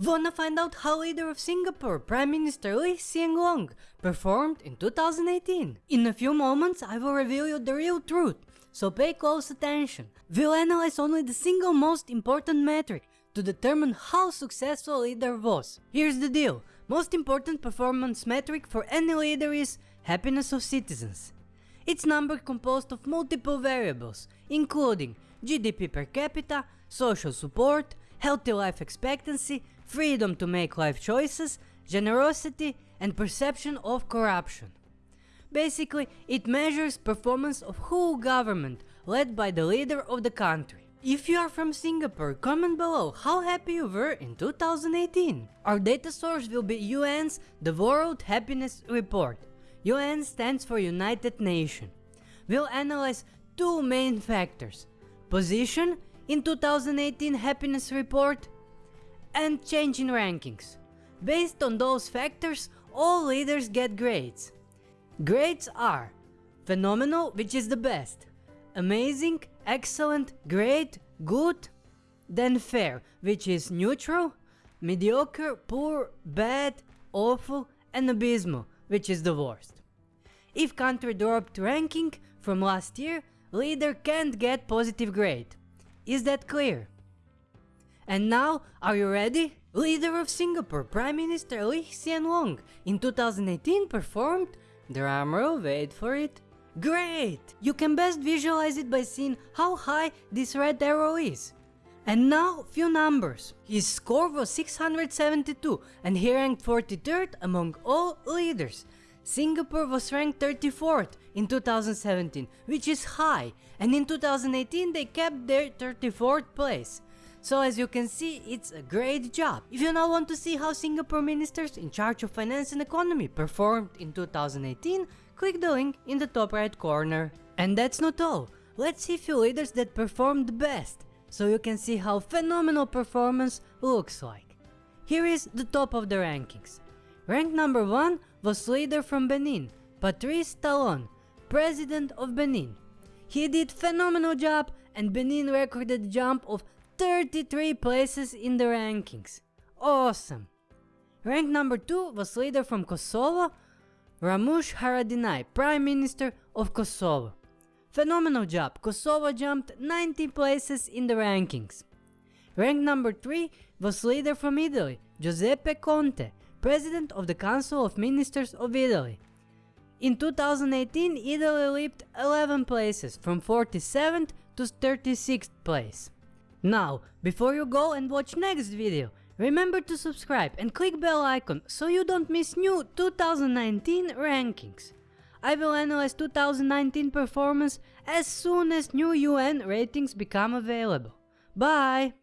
Wanna find out how leader of Singapore, Prime Minister Lee Hsien Loong, performed in 2018? In a few moments I will reveal you the real truth, so pay close attention. We'll analyze only the single most important metric to determine how successful a leader was. Here's the deal, most important performance metric for any leader is happiness of citizens. It's number composed of multiple variables, including GDP per capita, social support, healthy life expectancy, freedom to make life choices, generosity and perception of corruption. Basically, it measures performance of whole government led by the leader of the country. If you are from Singapore, comment below how happy you were in 2018. Our data source will be UN's The World Happiness Report. UN stands for United Nations. We'll analyze two main factors, position in 2018 happiness report and change in rankings. Based on those factors, all leaders get grades. Grades are phenomenal, which is the best, amazing, excellent, great, good, then fair, which is neutral, mediocre, poor, bad, awful, and abysmal, which is the worst. If country dropped ranking from last year, leader can't get positive grade. Is that clear? And now, are you ready? Leader of Singapore, Prime Minister Lee Hsien Loong in 2018 performed, drumroll wait for it, great! You can best visualize it by seeing how high this red arrow is. And now, few numbers. His score was 672 and he ranked 43rd among all leaders. Singapore was ranked 34th in 2017, which is high, and in 2018 they kept their 34th place. So as you can see, it's a great job. If you now want to see how Singapore ministers in charge of finance and economy performed in 2018, click the link in the top right corner. And that's not all. Let's see few leaders that performed best, so you can see how phenomenal performance looks like. Here is the top of the rankings. Rank number 1 was leader from Benin, Patrice Talon, president of Benin. He did phenomenal job and Benin recorded a jump of 33 places in the rankings. Awesome! Rank number 2 was leader from Kosovo, Ramush Haradinaj, Prime Minister of Kosovo. Phenomenal job, Kosovo jumped 90 places in the rankings. Rank number 3 was leader from Italy, Giuseppe Conte, President of the Council of Ministers of Italy. In 2018, Italy leaped 11 places, from 47th to 36th place. Now, before you go and watch next video, remember to subscribe and click bell icon so you don't miss new 2019 rankings. I will analyze 2019 performance as soon as new UN ratings become available. Bye!